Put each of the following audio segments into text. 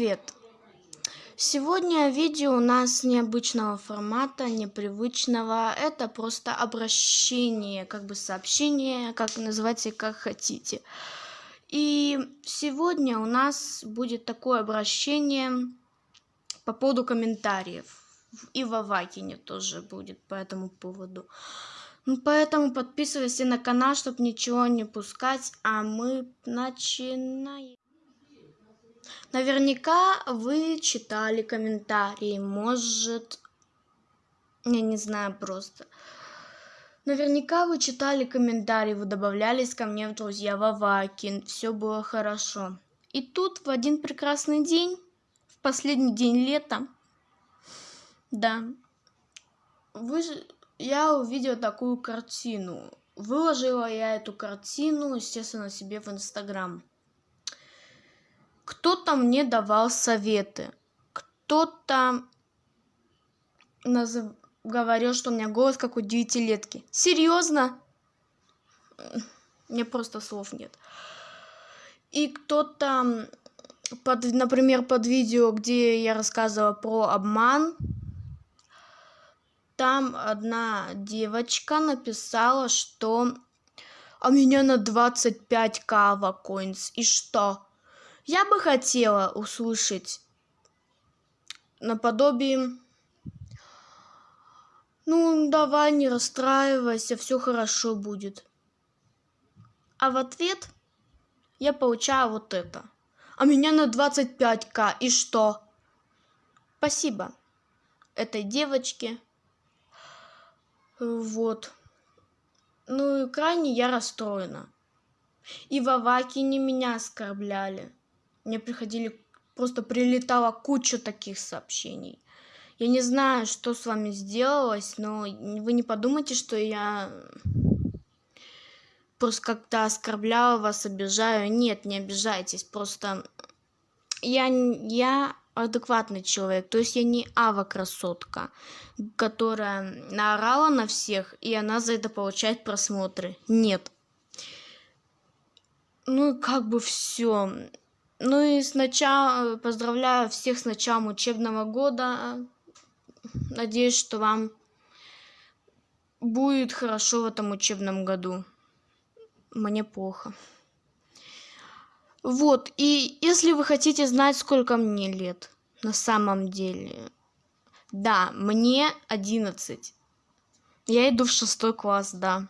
Привет! Сегодня видео у нас необычного формата, непривычного. Это просто обращение, как бы сообщение, как называйте, как хотите. И сегодня у нас будет такое обращение по поводу комментариев. И в Авакине тоже будет по этому поводу. Ну, поэтому подписывайся на канал, чтобы ничего не пускать. А мы начинаем. Наверняка вы читали комментарии, может, я не знаю просто. Наверняка вы читали комментарии, вы добавлялись ко мне в друзья в Авакин, все было хорошо. И тут в один прекрасный день, в последний день лета, да, вы, я увидела такую картину. Выложила я эту картину, естественно, себе в Инстаграм кто-то мне давал советы, кто-то назыв... говорил, что у меня голос как у девятилетки. Серьезно? Мне просто слов нет. И кто-то, под, например, под видео, где я рассказывала про обман, там одна девочка написала, что а меня на 25 кава коинс. И что? Я бы хотела услышать наподобие ну, давай, не расстраивайся, все хорошо будет. А в ответ я получаю вот это. А меня на 25к, и что? Спасибо этой девочке. Вот. Ну и крайне я расстроена. И в Авакине меня оскорбляли мне приходили, просто прилетала куча таких сообщений. Я не знаю, что с вами сделалось, но вы не подумайте, что я просто как-то оскорбляла вас, обижаю. Нет, не обижайтесь, просто я, я адекватный человек, то есть я не ава красотка, которая наорала на всех, и она за это получает просмотры. Нет. Ну, как бы все. Ну и сначала поздравляю всех с началом учебного года. Надеюсь, что вам будет хорошо в этом учебном году. Мне плохо. Вот, и если вы хотите знать, сколько мне лет на самом деле. Да, мне 11. Я иду в шестой класс, да.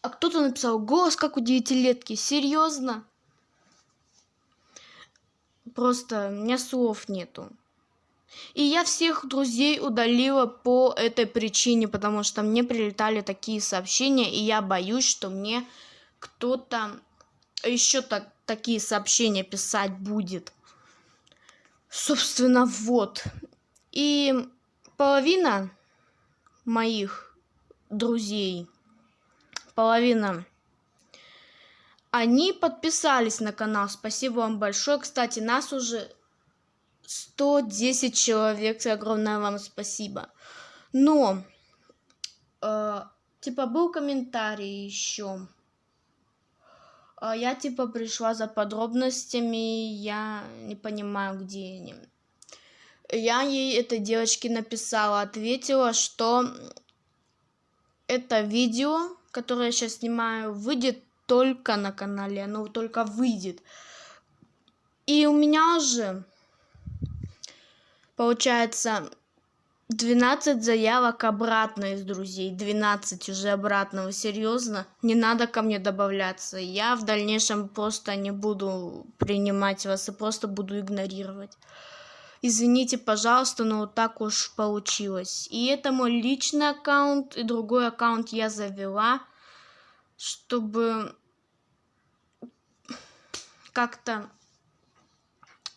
А кто-то написал, голос как у девятилетки. Серьезно? Просто у меня слов нету. И я всех друзей удалила по этой причине, потому что мне прилетали такие сообщения, и я боюсь, что мне кто-то еще так, такие сообщения писать будет. Собственно, вот. И половина моих друзей, половина они подписались на канал. Спасибо вам большое. Кстати, нас уже 110 человек. Огромное вам спасибо. Но, э, типа, был комментарий еще. Э, я, типа, пришла за подробностями. Я не понимаю, где они. Я ей, этой девочке, написала, ответила, что это видео, которое я сейчас снимаю, выйдет только на канале, оно только выйдет. И у меня уже получается 12 заявок обратно из друзей. 12 уже обратно. Вы серьезно? Не надо ко мне добавляться. Я в дальнейшем просто не буду принимать вас и просто буду игнорировать. Извините, пожалуйста, но вот так уж получилось. И это мой личный аккаунт, и другой аккаунт я завела, чтобы как-то,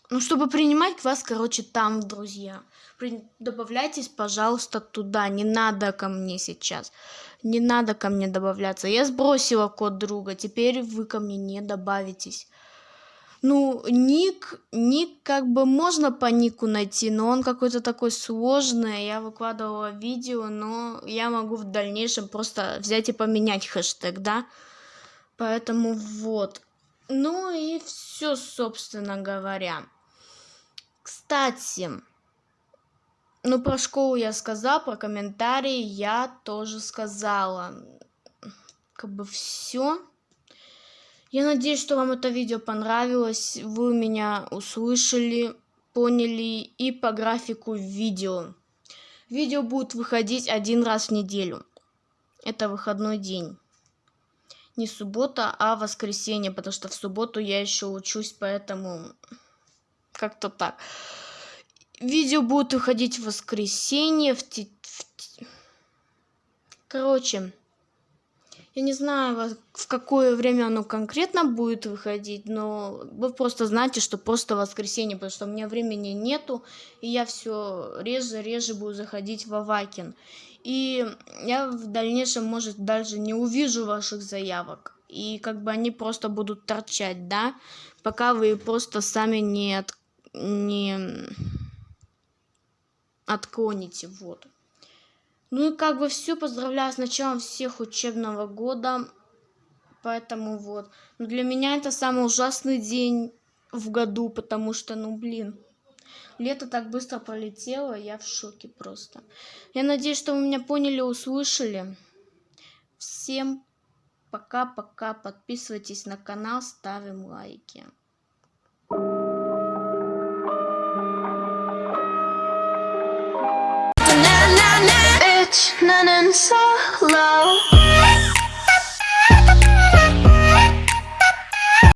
ну, чтобы принимать вас, короче, там, друзья. При... Добавляйтесь, пожалуйста, туда. Не надо ко мне сейчас. Не надо ко мне добавляться. Я сбросила код друга. Теперь вы ко мне не добавитесь. Ну, ник, ник как бы можно по нику найти, но он какой-то такой сложный. Я выкладывала видео, но я могу в дальнейшем просто взять и поменять хэштег, да? Поэтому вот. Ну и все, собственно говоря. Кстати, ну про школу я сказал, про комментарии я тоже сказала. Как бы все. Я надеюсь, что вам это видео понравилось, вы меня услышали, поняли и по графику видео. Видео будет выходить один раз в неделю. Это выходной день. Не суббота, а воскресенье, потому что в субботу я еще учусь, поэтому как-то так. Видео будет выходить в воскресенье, в, в... Короче, я не знаю, в какое время оно конкретно будет выходить, но вы просто знаете, что просто воскресенье, потому что у меня времени нету, и я все реже, реже буду заходить в Авакин. И я в дальнейшем, может, даже не увижу ваших заявок. И как бы они просто будут торчать, да, пока вы просто сами не, от... не отклоните, вот. Ну и как бы все, поздравляю с началом всех учебного года. Поэтому вот. Но для меня это самый ужасный день в году, потому что, ну блин, лето так быстро пролетело, я в шоке просто. Я надеюсь, что вы меня поняли, услышали. Всем пока-пока, подписывайтесь на канал, ставим лайки. sun.